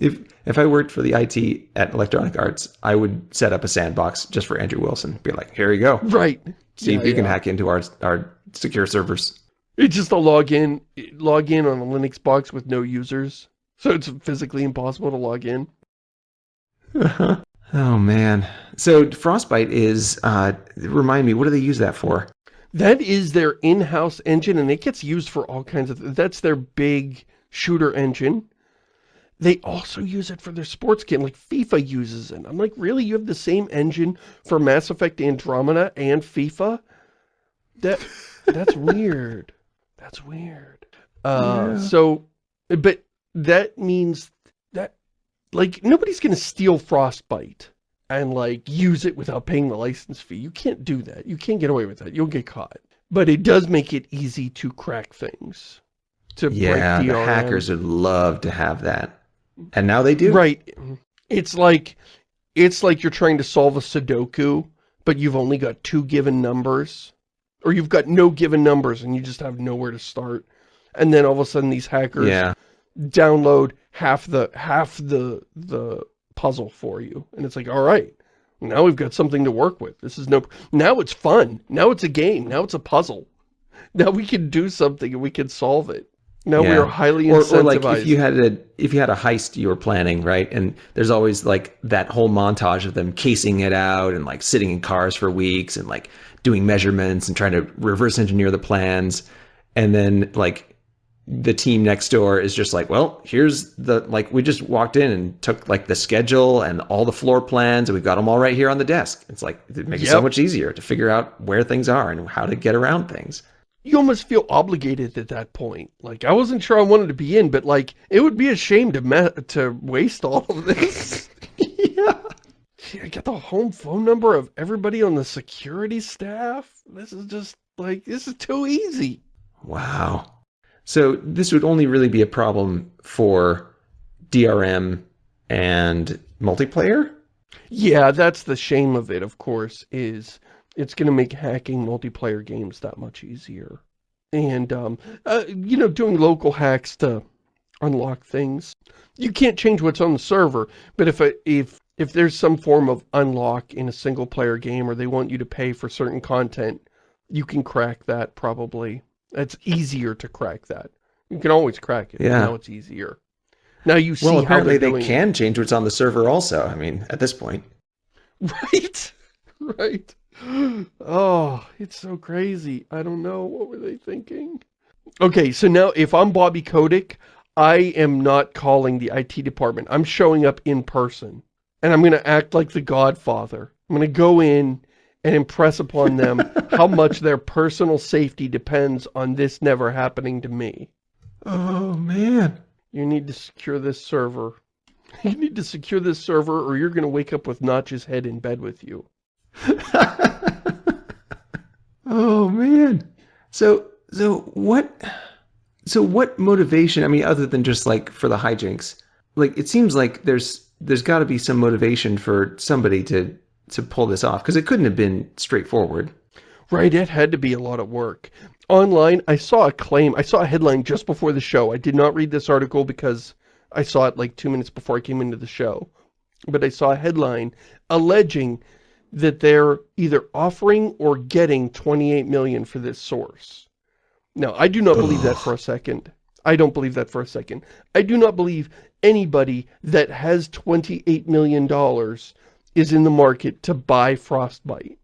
if if I worked for the IT at Electronic Arts, I would set up a sandbox just for Andrew Wilson. Be like, here you go. Right. See yeah, if you yeah. can hack into our our secure servers. It's just a login log in on a Linux box with no users. So it's physically impossible to log in. oh man. So Frostbite is uh remind me, what do they use that for? That is their in-house engine, and it gets used for all kinds of... That's their big shooter engine. They also use it for their sports game, like FIFA uses it. I'm like, really? You have the same engine for Mass Effect Andromeda and FIFA? That That's weird. That's weird. Uh, yeah. So, but that means that, like, nobody's going to steal Frostbite and like use it without paying the license fee. You can't do that. You can't get away with that. You'll get caught. But it does make it easy to crack things. To yeah, break the hackers would love to have that. And now they do. Right. It's like it's like you're trying to solve a Sudoku, but you've only got two given numbers. Or you've got no given numbers and you just have nowhere to start. And then all of a sudden these hackers yeah. download half the half the the puzzle for you. And it's like, all right, now we've got something to work with. This is no, now it's fun. Now it's a game. Now it's a puzzle. Now we can do something and we can solve it. Now yeah. we are highly incentivized. Or, or like if you had a if you had a heist you were planning, right? And there's always like that whole montage of them casing it out and like sitting in cars for weeks and like doing measurements and trying to reverse engineer the plans. And then like the team next door is just like, well, here's the, like, we just walked in and took like the schedule and all the floor plans and we've got them all right here on the desk. It's like, it makes yep. it so much easier to figure out where things are and how to get around things. you almost feel obligated at that point. Like, I wasn't sure I wanted to be in, but like, it would be a shame to to waste all of this. yeah. I got the home phone number of everybody on the security staff. This is just like, this is too easy. Wow. So this would only really be a problem for DRM and multiplayer? Yeah, that's the shame of it, of course, is it's going to make hacking multiplayer games that much easier. And, um, uh, you know, doing local hacks to unlock things. You can't change what's on the server, but if a, if if there's some form of unlock in a single player game or they want you to pay for certain content, you can crack that probably. It's easier to crack that. You can always crack it. Yeah. Now it's easier. Now you see well, apparently how they can change what's on the server also. I mean, at this point. Right? Right. Oh, it's so crazy. I don't know. What were they thinking? Okay, so now if I'm Bobby Kotick, I am not calling the IT department. I'm showing up in person. And I'm going to act like the godfather. I'm going to go in and impress upon them how much their personal safety depends on this never happening to me. Oh, man. You need to secure this server. You need to secure this server or you're going to wake up with Notch's head in bed with you. oh, man. So, so what, so what motivation, I mean, other than just like for the hijinks, like it seems like there's, there's got to be some motivation for somebody to, to pull this off because it couldn't have been straightforward. Right, it had to be a lot of work. Online, I saw a claim, I saw a headline just before the show. I did not read this article because I saw it like two minutes before I came into the show. But I saw a headline alleging that they're either offering or getting 28 million for this source. Now, I do not believe that for a second. I don't believe that for a second. I do not believe anybody that has $28 million is in the market to buy Frostbite.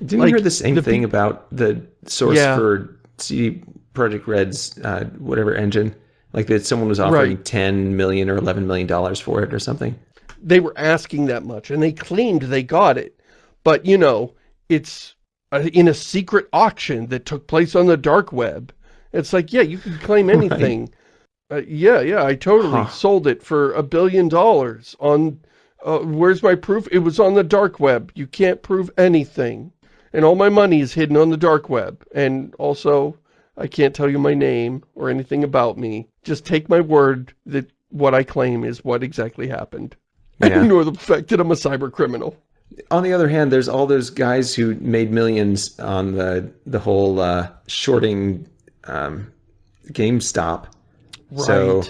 Didn't Like, you hear the same the thing about the source Yeah. for CD Projekt Red's uh, whatever engine? Like that someone was offering Right. 10 million or 11 million dollars for it or something. they were asking that much and they claimed they got it but you know it's uh, in a secret auction that took place on the dark web it's like yeah you can claim anything uh, yeah yeah i totally Huh. sold it for a billion dollars on uh, where's my proof it was on the dark web you can't prove anything and all my money is hidden on the dark web and also i can't tell you my name or anything about me just take my word that what i claim is what exactly happened Yeah. ignore the fact that I'm a cyber criminal. On the other hand, there's all those guys who made millions on the the whole uh, shorting um, GameStop. So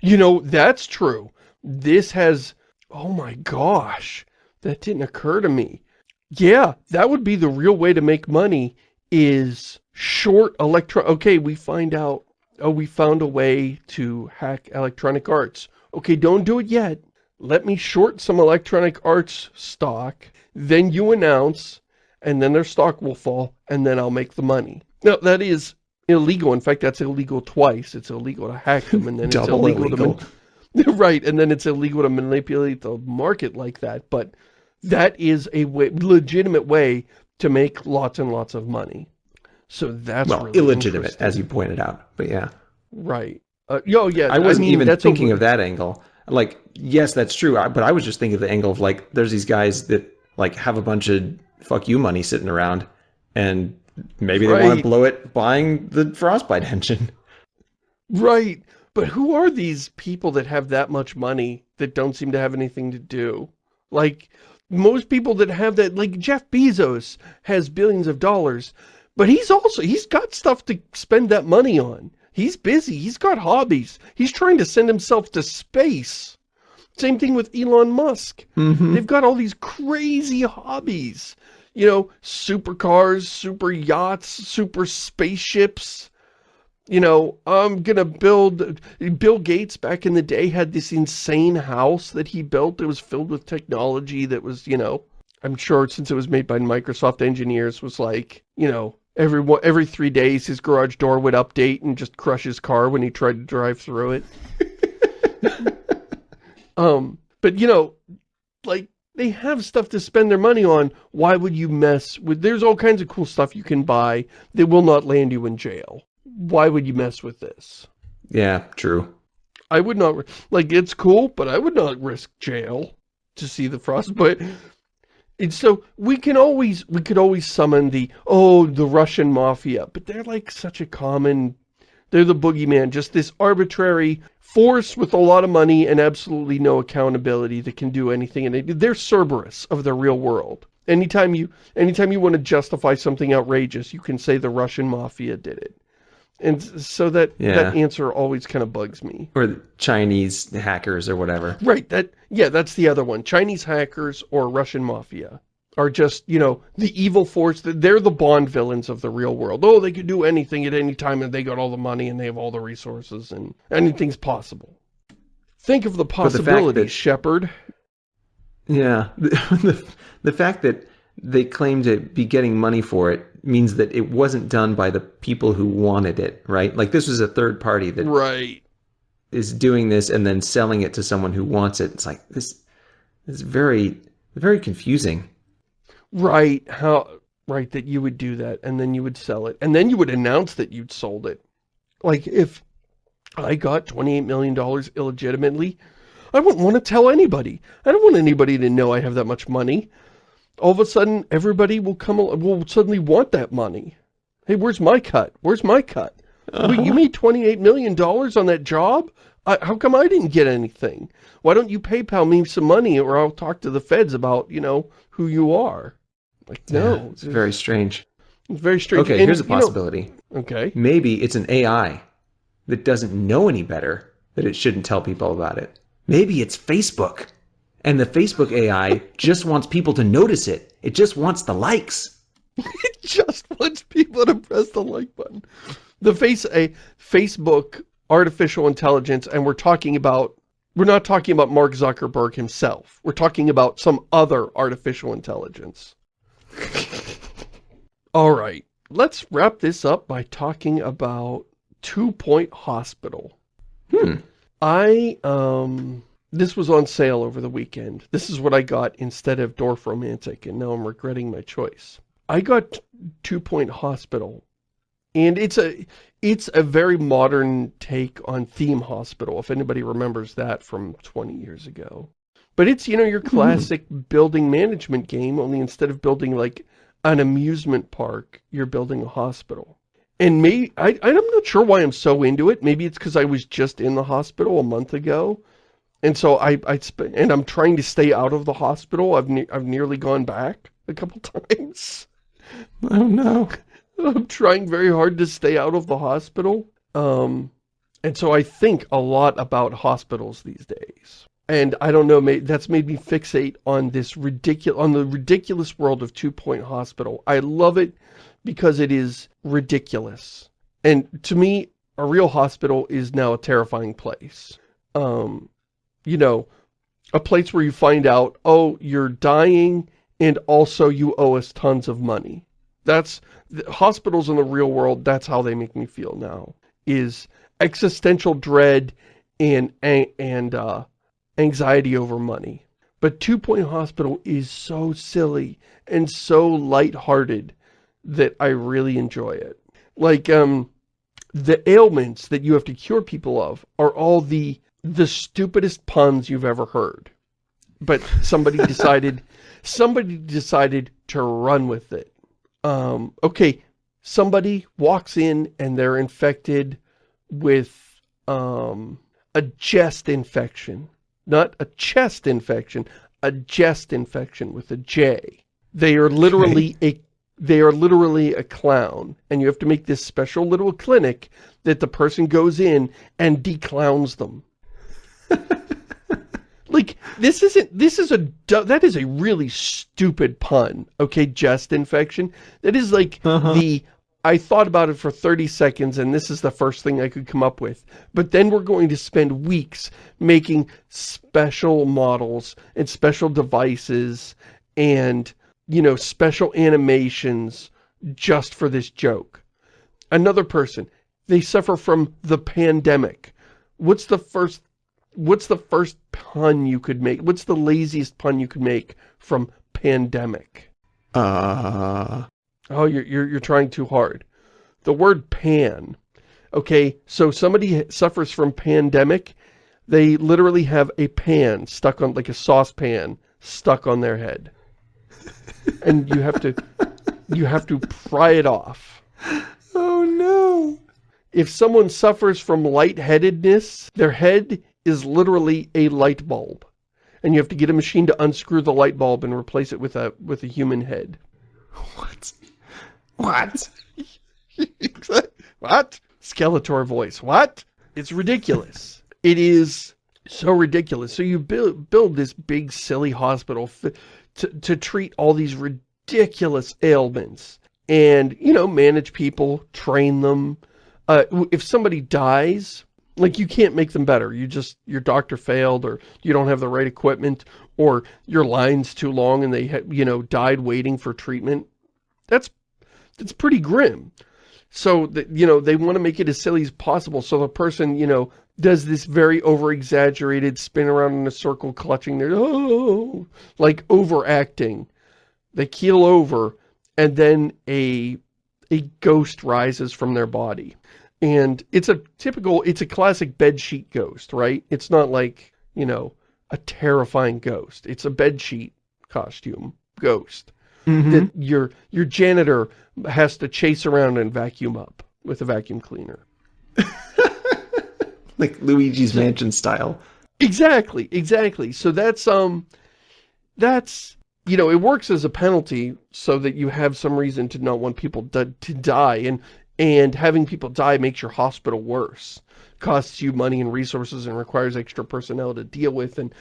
You know, that's true. This has, oh my gosh, that didn't occur to me. Yeah, that would be the real way to make money is short electro, okay, we find out, oh, we found a way to hack Electronic Arts. Okay, don't do it yet. Let me short some Electronic Arts stock, then you announce, and then their stock will fall, and then I'll make the money. Now, that is illegal. In fact, that's illegal twice. It's illegal to hack them, and then it's illegal, illegal. to right, and then it's illegal to manipulate the market like that. But that is a way, legitimate way to make lots and lots of money. So that's well, really illegitimate, as you pointed out. But yeah, right. Uh, yo, yeah, I wasn't mean, even a- thinking of that angle. Like, yes, that's true. I, but I was just thinking of the angle of like, there's these guys that like have a bunch of fuck you money sitting around, and maybe they want to blow it buying the Frostbite engine. Right. But who are these people that have that much money that don't seem to have anything to do? Like, most people that have that, like Jeff Bezos has billions of dollars, but he's also, he's got stuff to spend that money on. He's busy. He's got hobbies. He's trying to send himself to space. Same thing with Elon Musk. Mm-hmm. They've got all these crazy hobbies. You know, supercars, super yachts, super spaceships. You know, I'm gonna build... Bill Gates back in the day had this insane house that he built that was filled with technology that was, you know... I'm sure since it was made by Microsoft engineers was like, you know, every every three days his garage door would update and just crush his car when he tried to drive through it. um, but you know, like they have stuff to spend their money on. Why would you mess with, there's all kinds of cool stuff you can buy that will not land you in jail. Why would you mess with this? Yeah, true. I would not, like, it's cool, but I would not risk jail to see the frostbite. Mm-hmm. And so we can always, we could always summon the, oh, the Russian mafia, but they're like such a common, they're the boogeyman, just this arbitrary force with a lot of money and absolutely no accountability that can do anything. And they, they're Cerberus of the real world. Anytime you, anytime you want to justify something outrageous, you can say the Russian mafia did it. And so that, Yeah. that answer always kind of bugs me. Or Chinese hackers or whatever. Right, that, yeah, that's the other one. Chinese hackers or Russian mafia are just, you know, the evil force. that They're the Bond villains of the real world. Oh, they could do anything at any time and they got all the money and they have all the resources and anything's possible. Think of the the possibilities, that- Shepard. Yeah. The, the fact that they claim to be getting money for it means that it wasn't done by the people who wanted it, right? Like this was a third party that Right. is doing this and then selling it to someone who wants it. It's like this is very very confusing. Right, how, right, that you would do that and then you would sell it. And then you would announce that you'd sold it. Like, if I got $28 million illegitimately, I wouldn't want to tell anybody. I don't want anybody to know I have that much money. All of a sudden, everybody will come, will suddenly want that money. Hey, where's my cut? Where's my cut? Wait, you uh-huh. made $28 million on that job? I, how come I didn't get anything? Why don't you PayPal me some money or I'll talk to the feds about, you know, who you are? Like, no. Yeah, it's very strange. It's very strange. Okay, And, here's a you know- possibility. okay. Maybe it's an AI that doesn't know any better that it shouldn't tell people about it. Maybe it's Facebook. And the Facebook AI just wants people to notice it. It just wants the likes. It just wants people to press the like button. The face a Facebook artificial intelligence, and we're talking about we're not talking about Mark Zuckerberg himself. We're talking about some other artificial intelligence. All right, let's wrap this up by talking about Two Point Hospital. Hmm. I, um, this was on sale over the weekend. This is what I got instead of Dorfromantik, and now I'm regretting my choice. I got Two Point Hospital, and it's a, it's a very modern take on Theme Hospital, if anybody remembers that from 20 years ago. But it's, you know, your hmm. classic building management game, only instead of building like an amusement park, you're building a hospital. And me, I, I'm not sure why I'm so into it. Maybe it's because I was just in the hospital a month ago. And so I, I spent, and I'm trying to stay out of the hospital. I've, ne I've nearly gone back a couple times. Oh no. I'm trying very hard to stay out of the hospital. Um, and so I think a lot about hospitals these days. And I don't know, that's made me fixate on this ridiculous, on the ridiculous world of Two Point Hospital. I love it because it is ridiculous. And to me, a real hospital is now a terrifying place. Um, you know, a place where you find out, oh, you're dying and also you owe us tons of money. That's, the hospitals in the real world, that's how they make me feel now, is existential dread and, and, and uh, anxiety over money. But Two Point Hospital is so silly and so lighthearted that I really enjoy it. Like, um, the ailments that you have to cure people of are all the, the stupidest puns you've ever heard. But somebody decided, somebody decided to run with it. Um, okay, somebody walks in and they're infected with, um, a chest infection. Not a chest infection, a chest infection with a J. They are literally a they are literally a clown and you have to make this special little clinic that the person goes in and declowns them. like this isn't this is a that is a really stupid pun. Okay, chest infection. That is like Uh-huh. the I thought about it for 30 seconds and this is the first thing I could come up with. But then we're going to spend weeks making special models and special devices and, you know, special animations just for this joke. Another person, they suffer from the pandemic. What's the first what's the first pun you could make? What's the laziest pun you could make from pandemic? Uh, Oh, you're, you're, you're trying too hard. The word pan. Okay, so somebody suffers from pandemic. They literally have a pan stuck on, like a saucepan, stuck on their head. And you have to, you have to pry it off. oh no. If someone suffers from lightheadedness, their head is literally a light bulb. And you have to get a machine to unscrew the light bulb and replace it with a, with a human head. What? What? what? Skeletor voice. What? It's ridiculous. it is so ridiculous. So you build, build this big, silly hospital to, to treat all these ridiculous ailments. And, you know, manage people, train them. Uh, if somebody dies, like you can't make them better. You just, your doctor failed or you don't have the right equipment or your line's too long and they, you know, died waiting for treatment. That's, that's pretty grim. So, that, you know, they want to make it as silly as possible. So the person, you know, does this very over-exaggerated spin around in a circle clutching their, oh, like overacting. They keel over and then a, a ghost rises from their body. And it's a typical, it's a classic bedsheet ghost, right? It's not like, you know, a terrifying ghost. It's a bedsheet costume ghost. Mm -hmm. That your, your janitor has to chase around and vacuum up with a vacuum cleaner. like Luigi's Mansion style. Exactly, exactly. So that's, um, that's, you know, it works as a penalty so that you have some reason to not want people to, to die. And, and having people die makes your hospital worse. Costs you money and resources and requires extra personnel to deal with and,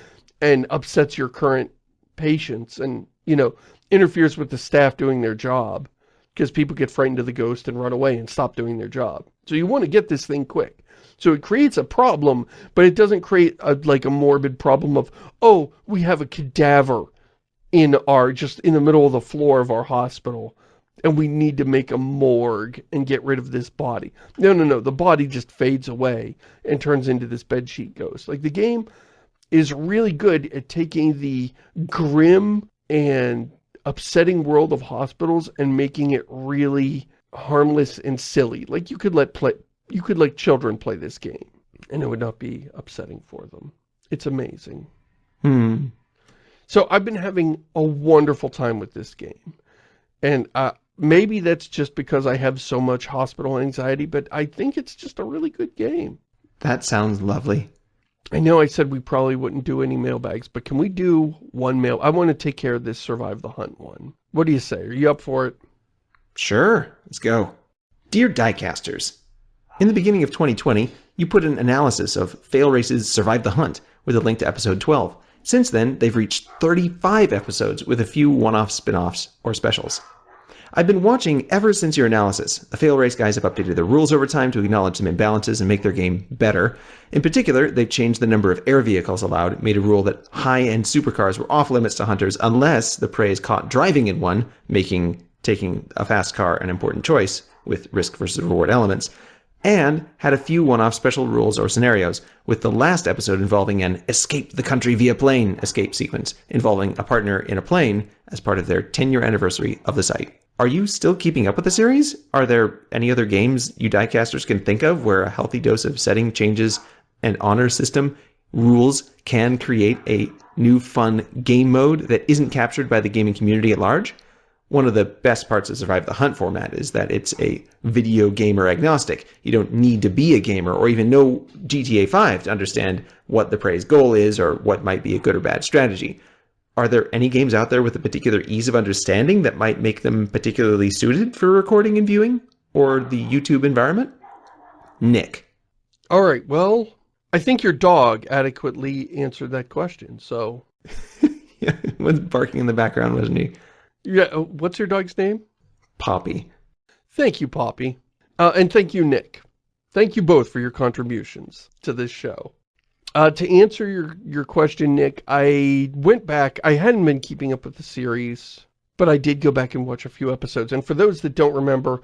and upsets your current patients and, you know, interferes with the staff doing their job because people get frightened of the ghost and run away and stop doing their job. So you want to get this thing quick. So it creates a problem, but it doesn't create a, like a morbid problem of, oh, we have a cadaver in our, just in the middle of the floor of our hospital and we need to make a morgue and get rid of this body. No, no, no, the body just fades away and turns into this bedsheet ghost. Like the game is really good at taking the grim and upsetting world of hospitals and making it really harmless and silly. Like you could let play, you could let children play this game and it would not be upsetting for them. It's amazing. Hmm. So I've been having a wonderful time with this game. And uh, maybe that's just because I have so much hospital anxiety, but I think it's just a really good game. That sounds lovely. I know I said we probably wouldn't do any mailbags, but can we do one mail? I want to take care of this Survive the Hunt one. What do you say? Are you up for it? Sure. Let's go. Dear Diecasters, in the beginning of 2020, you put an analysis of Fail Race's Survive the Hunt with a link to episode 12. Since then, they've reached 35 episodes with a few one-off spin-offs or specials. I've been watching ever since your analysis. The Fail Race guys have updated their rules over time to acknowledge some imbalances and make their game better. In particular, they've changed the number of air vehicles allowed, made a rule that high-end supercars were off limits to hunters unless the prey is caught driving in one, making taking a fast car an important choice with risk versus reward elements, and had a few one-off special rules or scenarios, with the last episode involving an escape the country via plane escape sequence, involving a partner in a plane as part of their 10-year anniversary of the site. Are you still keeping up with the series? Are there any other games you diecasters can think of where a healthy dose of setting changes and honor system rules can create a new fun game mode that isn't captured by the gaming community at large? One of the best parts of Survive the Hunt format is that it's a video gamer agnostic. You don't need to be a gamer or even know GTA 5 to understand what the prey's goal is or what might be a good or bad strategy. Are there any games out there with a particular ease of understanding that might make them particularly suited for recording and viewing? Or the YouTube environment? Nick. All right, well, I think your dog adequately answered that question, so... yeah, was barking in the background, wasn't he? Yeah, uh, what's your dog's name? Poppy. Thank you, Poppy. Uh, and thank you, Nick. Thank you both for your contributions to this show. Uh, to answer your, your question, Nick, I went back. I hadn't been keeping up with the series, but I did go back and watch a few episodes. And for those that don't remember,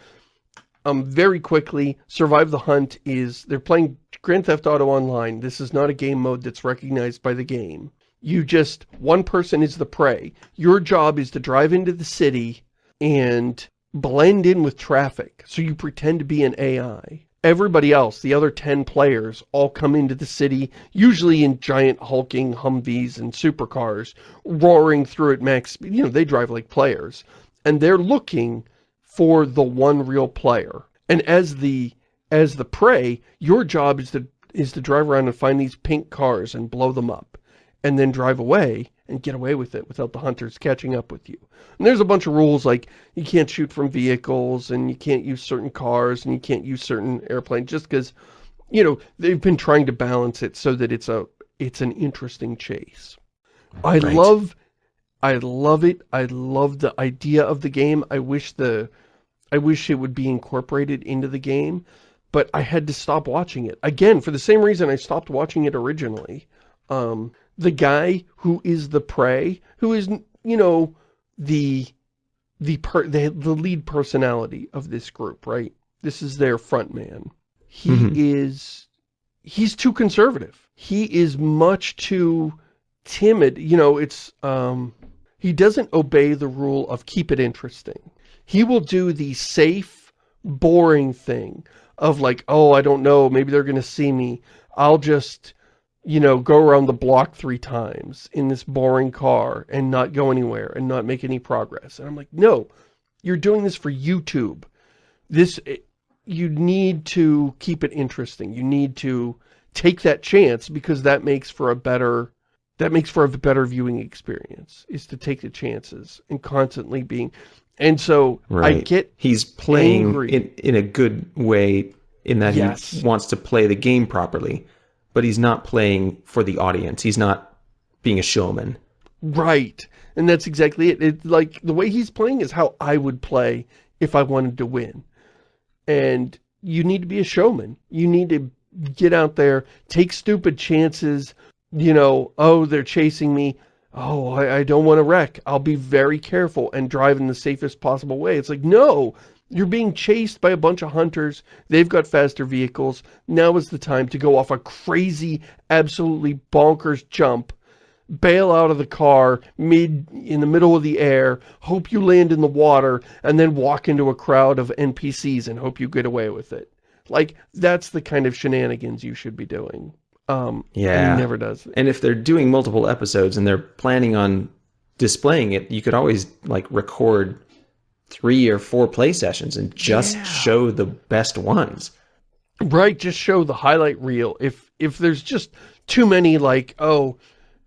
um, very quickly, Survive the Hunt is, they're playing Grand Theft Auto Online. This is not a game mode that's recognized by the game. You just, one person is the prey. Your job is to drive into the city and blend in with traffic. So you pretend to be an AI. Everybody else, the other 10 players, all come into the city, usually in giant hulking Humvees and supercars, roaring through at max speed. You know, they drive like players. And they're looking for the one real player. And as the as the prey, your job is to is to drive around and find these pink cars and blow them up. And then drive away and get away with it without the hunters catching up with you. And there's a bunch of rules like you can't shoot from vehicles and you can't use certain cars and you can't use certain airplanes just because, you know, they've been trying to balance it so that it's a it's an interesting chase. I Right. love I love it. I love the idea of the game. I wish the I wish it would be incorporated into the game, but I had to stop watching it. Again, for the same reason I stopped watching it originally. Um, the guy who is the prey, who is, you know, the the per the, the lead personality of this group, right? This is their front man. He Mhm. is he's too conservative. He is much too timid. You know, it's um he doesn't obey the rule of keep it interesting. He will do the safe, boring thing of like, oh, I don't know, maybe they're going to see me. I'll just, you know, go around the block three times in this boring car and not go anywhere and not make any progress. And I'm like, no, you're doing this for YouTube. This, eh, you need to keep it interesting. You need to take that chance because that makes for a better that makes for a better viewing experience is to take the chances and constantly being and so I get He's playing angry. in, in a good way in that Yes. he wants to play the game properly, but he's not playing for the audience. He's not being a showman. right and that's exactly it. It's like the way he's playing is how I would play if I wanted to win and you need to be a showman you need to get out there take stupid chances you know oh they're chasing me oh I, I don't want to wreck I'll be very careful and drive in the safest possible way it's like no you're being chased by a bunch of hunters they've got faster vehicles now is the time to go off a crazy absolutely bonkers jump bail out of the car mid in the middle of the air hope you land in the water and then walk into a crowd of npcs and hope you get away with it like that's the kind of shenanigans you should be doing um and Yeah. he never does. And if they're doing multiple episodes and they're planning on displaying it, you could always like record three or four play sessions and just Yeah. show the best ones. Right, just show the highlight reel. If if there's just too many like, oh,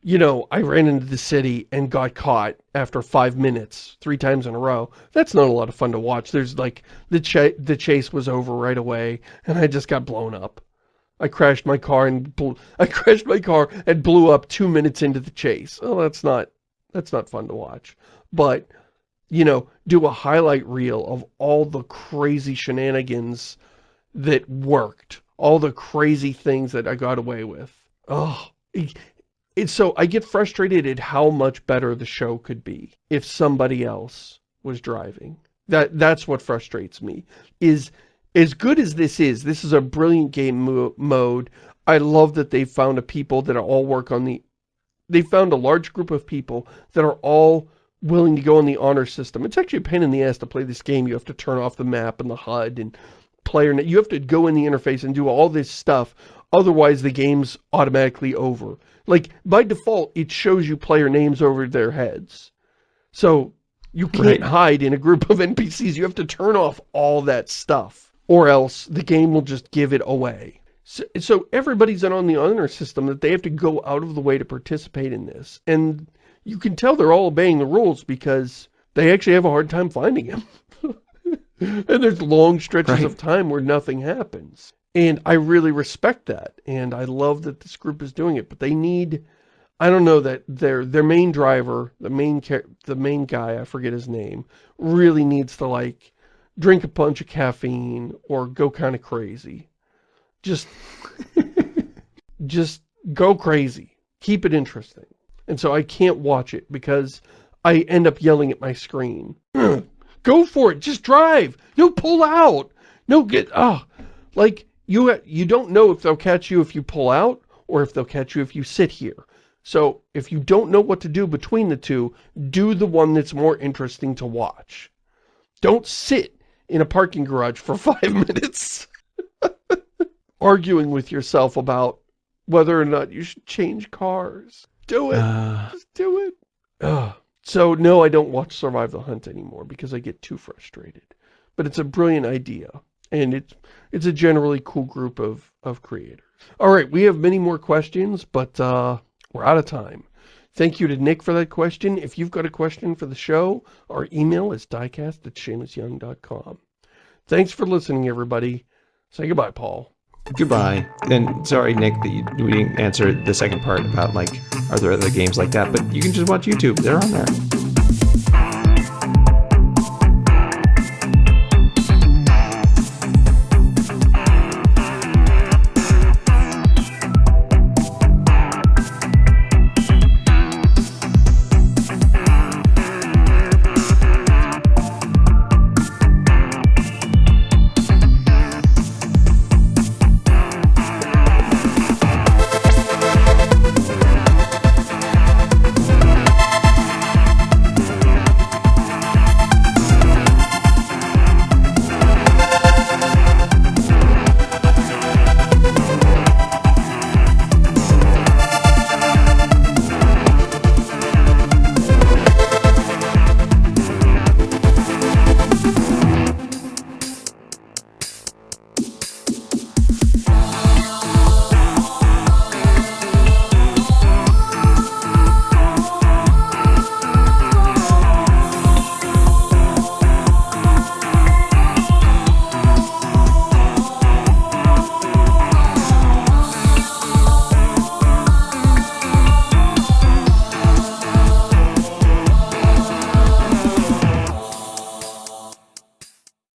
you know, I ran into the city and got caught after five minutes, three times in a row. That's not a lot of fun to watch. There's like, the, ch the chase was over right away and I just got blown up. I crashed my car and blew, I crashed my car and blew up two minutes into the chase. Oh, that's not, that's not fun to watch. But, you know, do a highlight reel of all the crazy shenanigans that worked. All the crazy things that I got away with. Oh, it, it's so, I get frustrated at how much better the show could be if somebody else was driving. That That's what frustrates me, is as good as this is, this is a brilliant game mo mode. I love that they found a people that all work on the, they found a large group of people that are all willing to go on the honor system. It's actually a pain in the ass to play this game. You have to turn off the map and the HUD and player, you have to go in the interface and do all this stuff. Otherwise, the game's automatically over. Like, by default, it shows you player names over their heads. So, you can't Right. hide in a group of NPCs. You have to turn off all that stuff. Or else, the game will just give it away. So, so everybody's in on the honor system that they have to go out of the way to participate in this. And you can tell they're all obeying the rules because they actually have a hard time finding him. and there's long stretches Right. of time where nothing happens. And I really respect that. And I love that this group is doing it. But they need, I don't know, that their their main driver, the main the main guy, I forget his name, really needs to like drink a bunch of caffeine or go kind of crazy. Just, just go crazy. Keep it interesting. And so I can't watch it because I end up yelling at my screen. go for it. Just drive. No, pull out. No, get, ah, like, you, you don't know if they'll catch you if you pull out, or if they'll catch you if you sit here. So, if you don't know what to do between the two, do the one that's more interesting to watch. Don't sit in a parking garage for five minutes arguing with yourself about whether or not you should change cars. Do it. Uh, Just do it. Ugh. So, no, I don't watch Survive the Hunt anymore because I get too frustrated. But it's a brilliant idea. And it's, it's a generally cool group of, of creators. All right, we have many more questions, but uh, we're out of time. Thank you to Nick for that question. If you've got a question for the show, our email is diecast at ShamusYoung.com. Thanks for listening, everybody. Say goodbye, Paul. Goodbye. And sorry, Nick, that you, we didn't answer the second part about, like, are there other games like that? But you can just watch YouTube. They're on there.